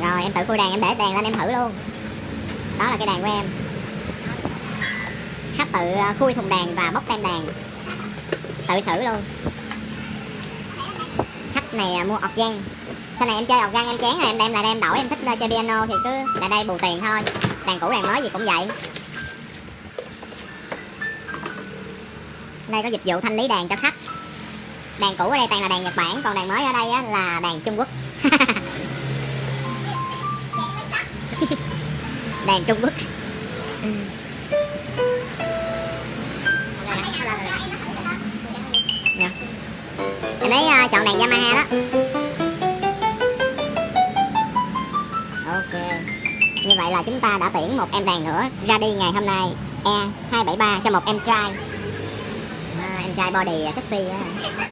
rồi em tự khui đàn em để đàn lên em thử luôn. Đó là cái đàn của em. Khách tự à, khui thùng đàn và bóc tem đàn. Tự xử luôn. Khách này à, mua ọc organ sau này em chơi ọc organ em chán rồi em đem lại đây em đổi em thích à, chơi piano thì cứ lại đây bù tiền thôi. Đàn cũ đàn mới gì cũng vậy. Đây có dịch vụ thanh lý đàn cho khách. Đàn cũ ở đây toàn là đàn nhật bản còn đàn mới ở đây á, là đàn trung quốc. đàn trung quốc. Dạ. em ấy uh, chọn đàn yamaha đó. Ok. Như vậy là chúng ta đã tuyển một em đàn nữa ra đi ngày hôm nay. E 273 cho một em trai. À, em trai body sexy á